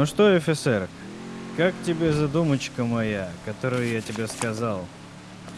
Ну что, офицер, как тебе задумочка моя, которую я тебе сказал?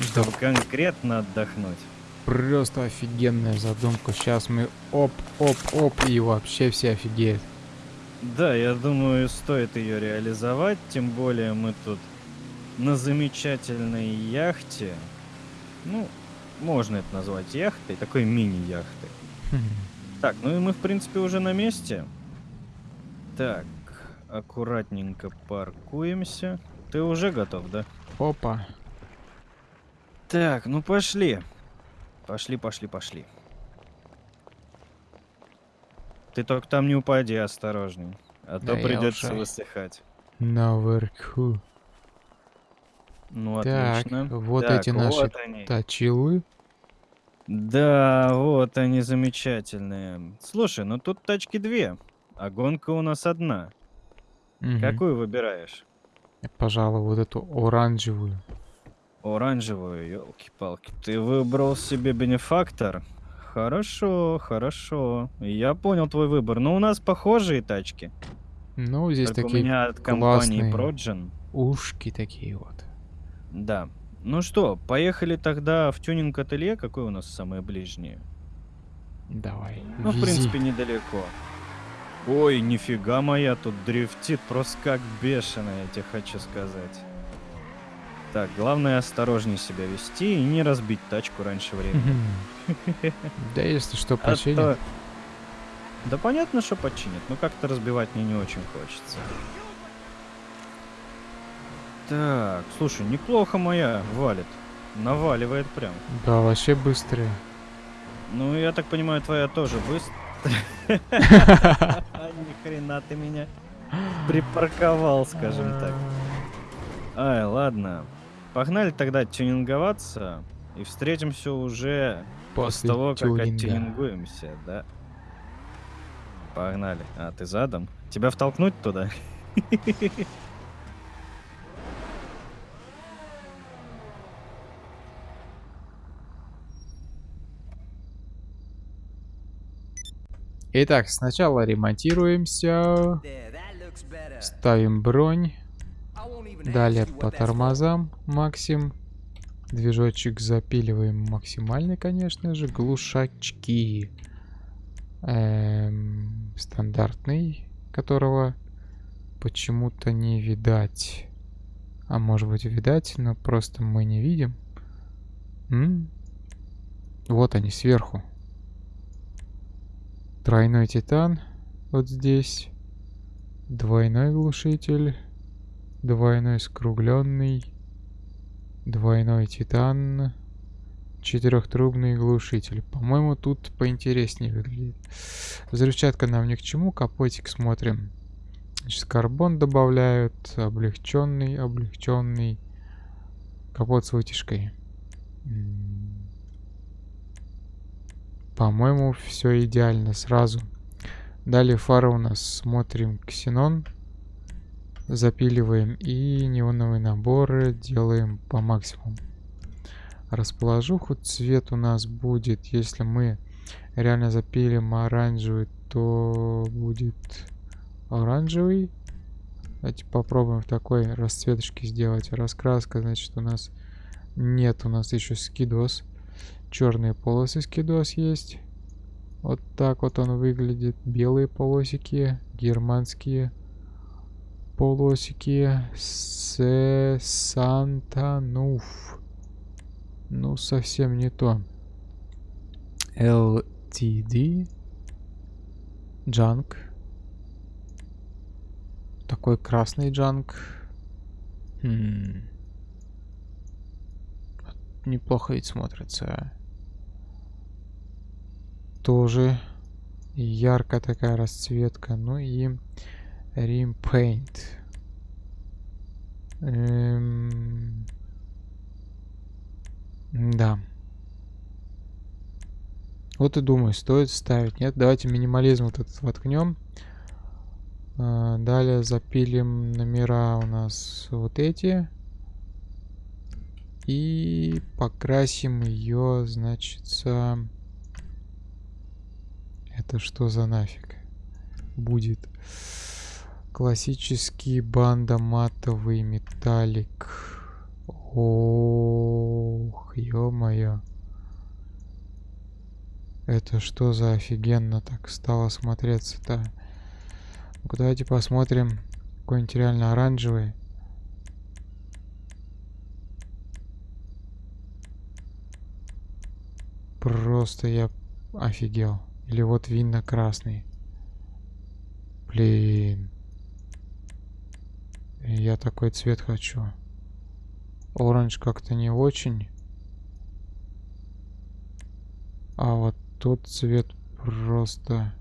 Чтобы конкретно отдохнуть. Просто офигенная задумка. Сейчас мы оп-оп-оп и вообще все офигеют. Да, я думаю, стоит ее реализовать, тем более мы тут на замечательной яхте. Ну, можно это назвать яхтой, такой мини-яхтой. Хм. Так, ну и мы, в принципе, уже на месте. Так, аккуратненько паркуемся. Ты уже готов, да? Опа. Так, ну пошли. Пошли, пошли, пошли. Ты только там не упади, осторожней. А то Да я придется уже. высыхать. Наверху. Ну, Так, отлично. вот Так, эти наши вот они. Точилы. Да, вот они замечательные. Слушай, ну тут тачки две, а гонка у нас одна. Мгм. Какую выбираешь? Пожалуй, вот эту оранжевую. Оранжевую, елки-палки. Ты выбрал себе бенефактор? Хорошо, хорошо. Я понял твой выбор. Но у нас похожие тачки. Ну, здесь Только у такие меня от компании. Progen. ушки такие вот. Да. Ну что, поехали тогда в тюнинг-ателье. Какое у нас самое ближнее? Давай, Ну, в вези. принципе, недалеко. Ой, нифига моя, тут дрифтит просто как бешеная, я тебе хочу сказать. Так, главное осторожнее себя вести и не разбить тачку раньше времени. Да если что, А починим. то- Да понятно, что починят, но как-то разбивать мне не очень хочется. Так, слушай, неплохо моя валит. Наваливает прям. Да, вообще быстрее. Ну, я так понимаю, твоя тоже быстро. Ни хрена ты меня припарковал, скажем так. Ай, ладно. Погнали тогда тюнинговаться и встретимся уже после После того, как тюнинга. оттюнингуемся, да? Погнали. А, ты задом? Тебя втолкнуть туда? Итак, сначала ремонтируемся, ставим бронь, далее по тормозам максим, движочек запиливаем максимальный, конечно же, глушачки Эм, стандартный, которого почему-то не видать, а может быть видать, но просто мы не видим. М? Вот они сверху. Тройной титан вот здесь. Двойной глушитель. Двойной скругленный. Двойной титан. Четырехтрубный глушитель. По-моему, тут поинтереснее выглядит. Взрывчатка нам ни к чему. Капотик смотрим. Значит, карбон добавляют. Облегченный, облегченный. Капот с вытяжкой. По-моему, все идеально сразу. Далее фара у нас смотрим ксенон. Запиливаем и неоновые наборы делаем по максимуму. Расположуху цвет у нас будет, если мы реально запилим оранжевый, то будет оранжевый. Давайте попробуем в такой расцветочке сделать. Раскраска, значит, у нас нет, у нас еще скидос. Черные полосы скидос есть. Вот так вот он выглядит. Белые полосики, германские полосики. Се Сантануф. Ну, совсем не то. LTD. Джанк. Такой красный джанк. Хм. Неплохо ведь смотрится. Тоже яркая такая расцветка. Ну и Rim Paint. Эм, Да. Вот и думаю, стоит ставить. Нет, давайте минимализм вот этот воткнем. А, Далее запилим номера у нас вот эти. И покрасим ее, значит, это что за нафиг будет? Классический банда матовый металлик. Ох, ё-моё. Это что за офигенно так стало смотреться-то? ну давайте посмотрим. Какой-нибудь реально оранжевый. Просто я офигел. Или вот винно красный. Блин. Я такой цвет хочу. Оранж как-то не очень. А вот тот цвет просто...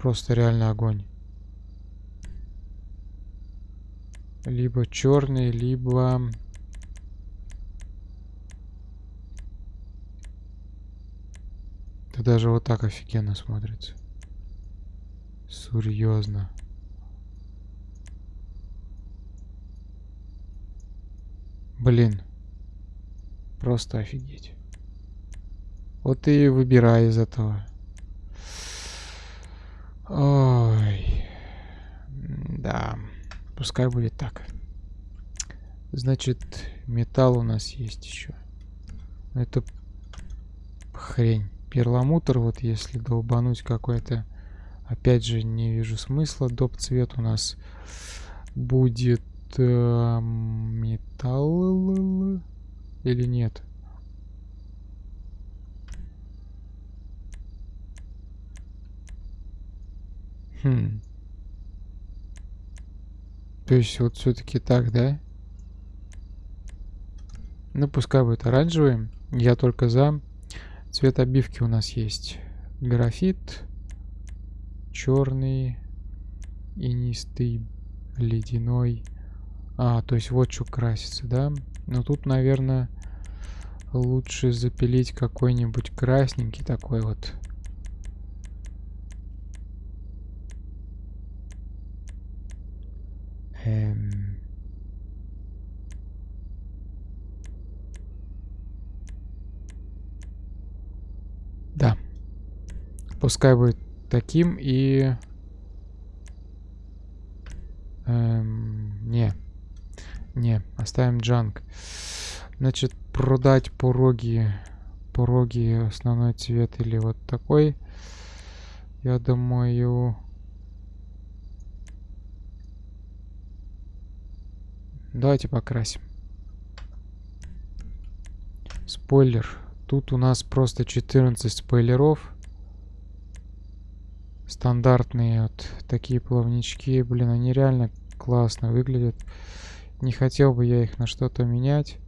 Просто реально огонь. Либо черный, либо... Это даже вот так офигенно смотрится. Серьезно. Блин. Просто офигеть. Вот и выбирай из этого. Ой. Да. Пускай будет так. Значит, металл у нас есть еще. Это хрень. Перламутр, вот если долбануть какой-то... Опять же, не вижу смысла. Доп цвет у нас будет э, металл или нет? Хм. То есть вот все-таки так, да? Ну, пускай будет оранжевый. Я только за. Цвет обивки у нас есть. Графит. Черный. Инистый. Ледяной. А, то есть вот что красится, да? Но тут, наверное, лучше запилить какой-нибудь красненький такой вот. Эм... Да. Пускай будет таким и... Эм, не. Не, оставим джанк. Значит, продать пороги. Пороги основной цвет или вот такой. Я думаю... Давайте покрасим. Спойлер. Тут у нас просто 14 спойлеров. Стандартные вот такие плавнички. Блин, они реально классно выглядят. Не хотел бы я их на что-то менять.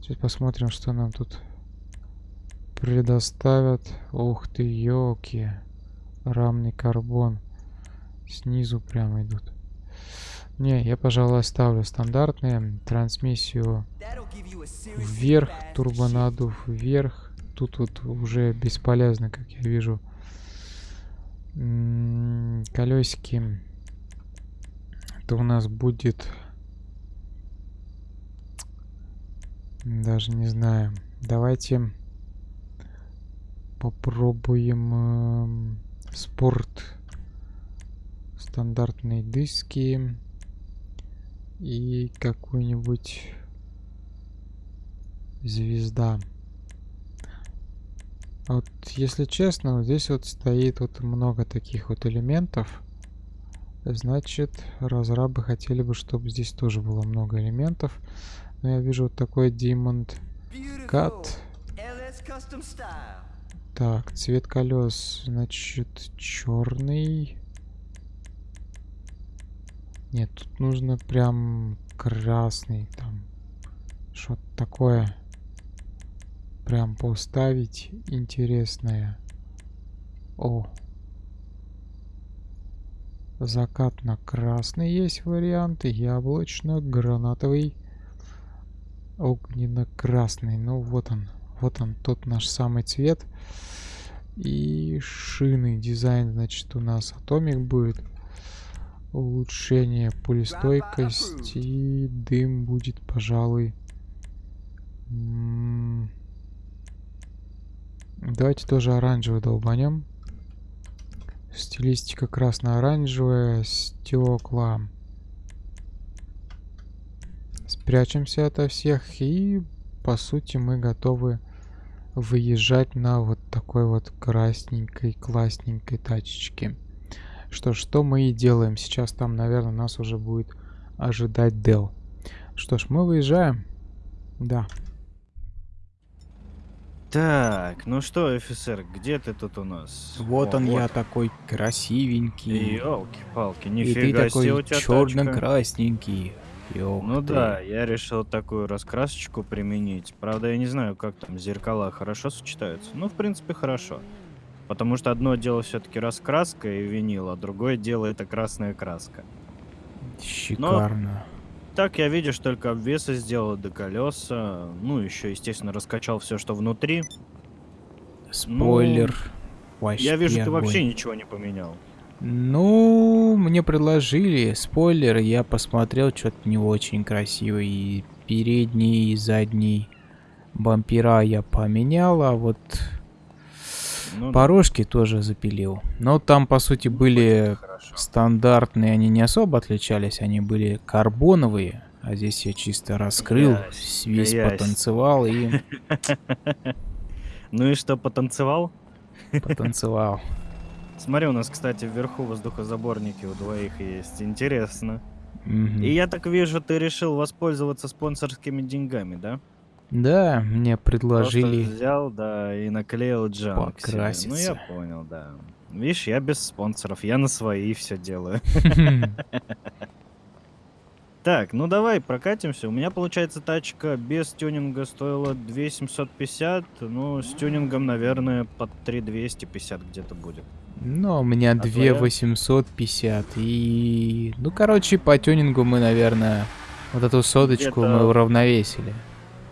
Сейчас посмотрим, что нам тут предоставят. Ух ты, елки. Рамный карбон. Снизу прямо идут. Не, я, пожалуй, оставлю стандартные. Трансмиссию вверх, турбонадув вверх. Тут вот уже бесполезно, как я вижу. колесики. Это у нас будет... Даже не знаю. Давайте попробуем э, спорт. Стандартные диски и какую-нибудь звезда. Вот, если честно, вот здесь вот стоит вот много таких вот элементов. Значит, разрабы хотели бы, чтобы здесь тоже было много элементов. Но я вижу вот такой Diamond Cut. Так, цвет колес, значит, черный. Нет, тут нужно прям красный там. Что-то такое. Прям поставить интересное. О. Закатно-красный есть вариант. Яблочно-гранатовый. Огненно-красный. Ну вот он. Вот он, тот наш самый цвет. И шины. Дизайн, значит, у нас атомик будет улучшение пулестойкости дым будет пожалуй давайте тоже оранжевый долбанем Стилистика красно-оранжевая, стекла. Спрячемся ото всех и, по сути, мы готовы выезжать на вот такой вот красненькой, классненькой тачечке. Что что мы и делаем. Сейчас там, наверное, нас уже будет ожидать Дел. Что ж, мы выезжаем. Да. Так, ну что, офицер, где ты тут у нас? Вот О, он я такой красивенький. Елки-палки, И нифига ты себе такой у тебя черно-красненький. Ну ты. да, я решил такую раскрасочку применить. Правда, я не знаю, как там зеркала хорошо сочетаются. Ну, в принципе, хорошо. Потому что одно дело все-таки раскраска и винил, а другое дело это красная краска. Шикарно. Так я, видишь, только обвесы сделал до колеса. Ну, еще, естественно, раскачал все, что внутри. Спойлер. Вообще ну, я вижу, ты огонь. вообще ничего не поменял. Ну, мне предложили спойлер, я посмотрел, что-то не очень красивый. И передний, и задний бампера я поменял, а вот Ну, да. порожки тоже запилил. Но там, по сути, были Хорошо. стандартные, они не особо отличались, они были карбоновые. А здесь я чисто раскрыл, Грязь, весь грязь. потанцевал и Ну и что, потанцевал? потанцевал. Смотри, у нас, кстати, вверху воздухозаборники у двоих есть. Интересно. И я так вижу, ты решил воспользоваться спонсорскими деньгами, да? Да, мне предложили. Просто взял, да, и наклеил джанк себе. Ну, я Покраситься. понял, да. Видишь, я без спонсоров, я на свои все делаю. Так, ну давай прокатимся. У меня, получается, тачка без тюнинга стоила 2750, ну, с тюнингом, наверное, под 3250 где-то будет. Ну, у меня А 2 твоя? 850 и... Ну, короче, по тюнингу мы, наверное, вот эту соточку мы уравновесили.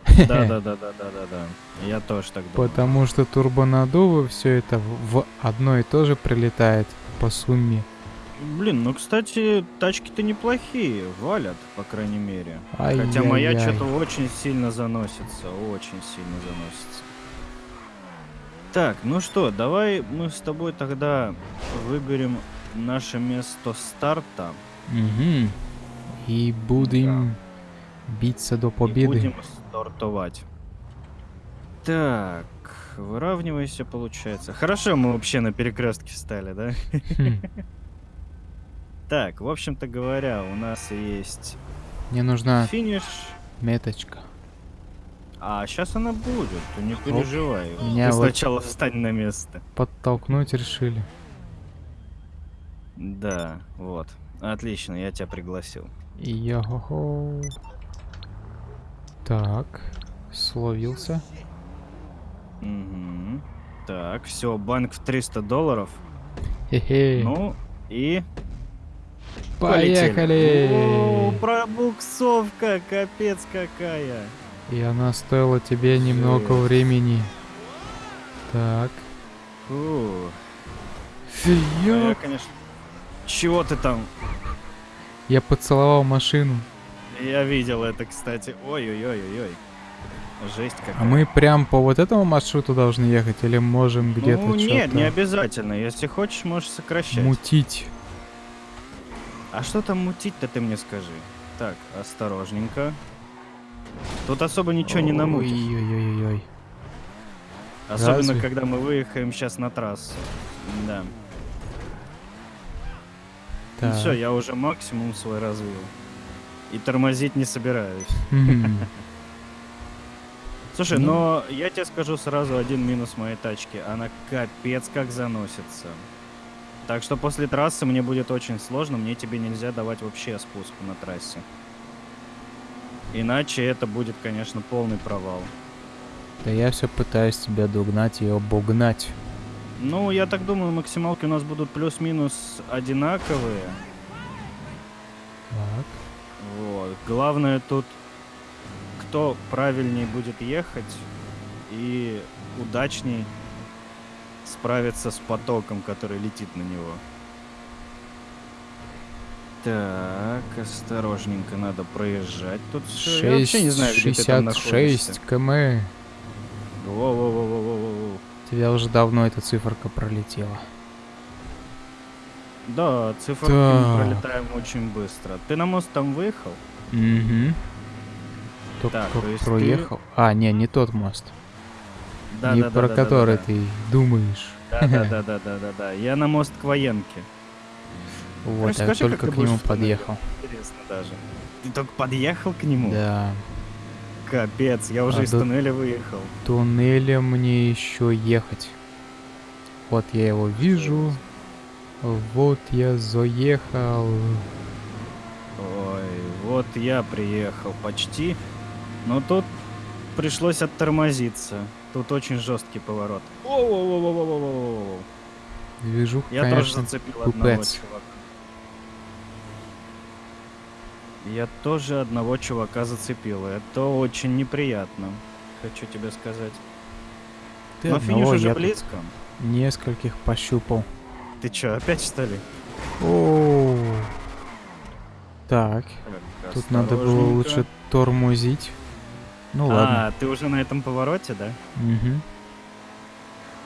Да-да-да-да-да-да-да. Я тоже так думаю. Потому что турбонаддувы все это в одно и то же прилетает по сумме. Блин, ну, кстати, тачки-то неплохие, валят, по крайней мере. Хотя моя что-то очень сильно заносится, очень сильно заносится. Так, ну что, давай мы с тобой тогда выберем наше место старта Мгм. И будем биться до и победы. будем стартовать. Так, выравнивайся, получается. Хорошо, мы вообще на перекрестке встали, да? Хм. Так, в общем-то говоря, у нас есть Мне нужна финиш. меточка. А сейчас она будет, ты не переживай. меня Ты вот- сначала встань на место. Подтолкнуть решили. Да, вот. Отлично, я тебя пригласил. Йо-хо-хо. Так, словился. Мгм. Так, все, банк в 300 долларов. Хе-хе. Ну, и... Поехали! О, пробуксовка, капец какая. И она стоила тебе немного Жесть. времени. Так. Фу. А я, конечно... Чего ты там? Я поцеловал машину. Я видел это, кстати. Ой-ой-ой-ой-ой. Жесть какая. А мы прям по вот этому маршруту должны ехать или можем где-то Ну, нет, не обязательно. Если хочешь, можешь сокращать. мутить? А что там мутить-то, ты мне скажи. Так, осторожненько. Тут особо ничего не намутишь. Ой-ой-ой-ой. Особенно, разве? когда мы выехаем сейчас на трассу. Да. Так. все, я уже максимум свой развил. И тормозить не собираюсь. Слушай, Ну. но я тебе скажу сразу один минус моей тачки. Она капец как заносится. Так что после трассы мне будет очень сложно, мне тебе нельзя давать вообще спуск на трассе. Иначе это будет, конечно, полный провал. Да я все пытаюсь тебя догнать и обогнать. Ну, я так думаю, максималки у нас будут плюс-минус одинаковые. Так. Вот. Главное тут, кто правильнее будет ехать и удачней справиться с потоком, который летит на него. Так, осторожненько надо проезжать тут все. Я вообще не знаю, где ты там находишься. 66 км. Во-во-во-во-во-во. Тебя уже давно эта циферка пролетела. Да, циферки Так. пролетаем очень быстро. Ты на мост там выехал? Угу. Только Так, то есть ты- проехал. А, не, не тот мост. Да, не да, да, про да, да, который да, ты думаешь. Да, да, да, да, да, да, да. Я на мост к военке. Вот, я Расскажи, как только ты к нему подъехал. Интересно даже. Ты только подъехал к нему? Да. Капец, я уже А из до- туннеля выехал. Туннелем мне еще ехать. Вот я его вижу. Вот я заехал. Ой, вот я приехал почти. Но тут пришлось оттормозиться. Тут очень жесткий поворот. Воу-воу-воу-воу-воу-воу. Движуха, Я тоже конечно, зацепил одного пупец. чувака. Я тоже одного чувака зацепил. Это очень неприятно. Хочу тебе сказать. Ты Но одного, финиш уже близко. Нескольких пощупал. Ты чё, опять что ли? О. Так, Так, тут надо было лучше тормозить. Ну ладно. А, ты уже на этом повороте, да? Мгм.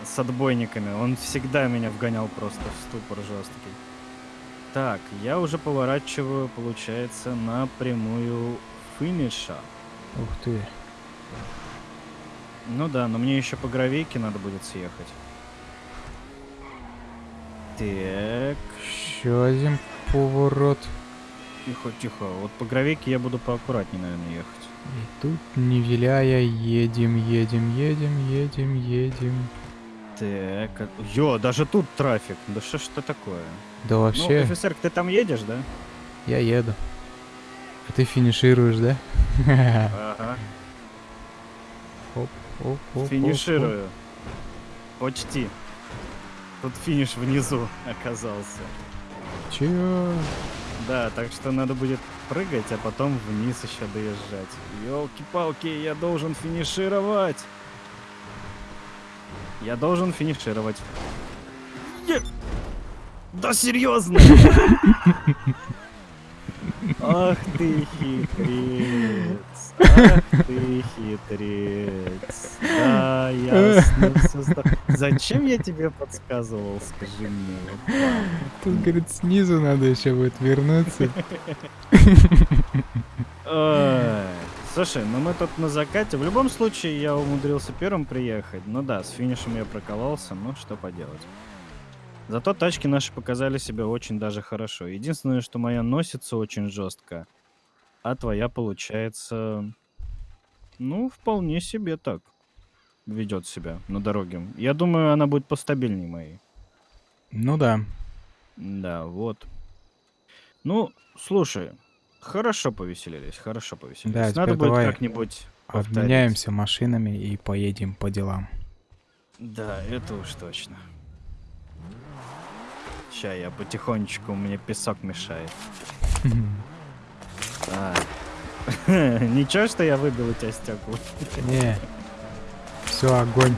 С отбойниками. Он всегда меня вгонял просто в ступор жесткий. Так, я уже поворачиваю, получается, на прямую финиша. Ух ты. Ну да, но мне еще по гравейке надо будет съехать. Так, Еще один поворот. тихо, тихо. Вот по гравейке я буду поаккуратнее, наверное, ехать. И тут, не виляя, едем, едем, едем, едем, едем. Так, а- ё, даже тут трафик. Да что ж это такое? Да Ну, вообще, офицер, ты там едешь, да? я еду. А ты финишируешь, да? Ага. Оп, оп, оп, Финиширую. Почти. Тут финиш внизу оказался. Чё? Да, так что надо будет прыгать, а потом вниз еще доезжать. Елки-палки, я должен финишировать. Я должен финишировать. Е- Да серьезно! Ах ты хитрец. Ах ты хитрец. Да, ясно. зда- Зачем я тебе подсказывал, скажи мне? вот? Тут, говорит, снизу надо еще будет вернуться. Слушай, ну мы тут на закате. В любом случае, я умудрился первым приехать. Ну да, с финишем я прокололся, ну что поделать. Зато тачки наши показали себя очень даже хорошо. Единственное, что моя носится очень жестко, а твоя получается, ну, вполне себе так ведет себя на дороге. Я думаю, она будет постабильнее моей. Ну да. Да, вот. Ну, слушай, хорошо повеселились, хорошо повеселились. Да, Надо будет как-нибудь повторить. Обменяемся машинами и поедем по делам. Да, это уж точно. Ща я потихонечку, мне песок мешает. А. Ничего, что я выбил у тебя стекла. Не. Все, огонь.